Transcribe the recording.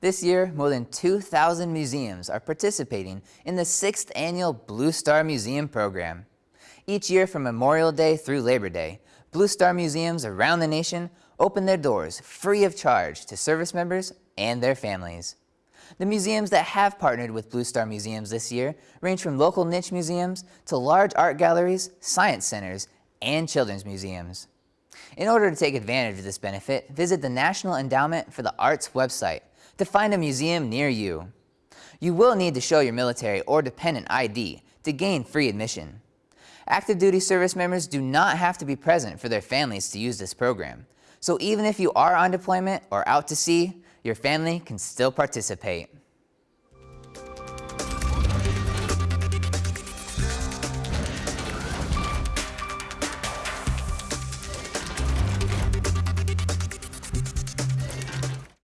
This year, more than 2,000 museums are participating in the 6th annual Blue Star Museum program. Each year from Memorial Day through Labor Day, Blue Star museums around the nation open their doors free of charge to service members and their families. The museums that have partnered with Blue Star Museums this year range from local niche museums to large art galleries, science centers, and children's museums. In order to take advantage of this benefit, visit the National Endowment for the Arts website to find a museum near you. You will need to show your military or dependent ID to gain free admission. Active duty service members do not have to be present for their families to use this program. So even if you are on deployment or out to sea, your family can still participate.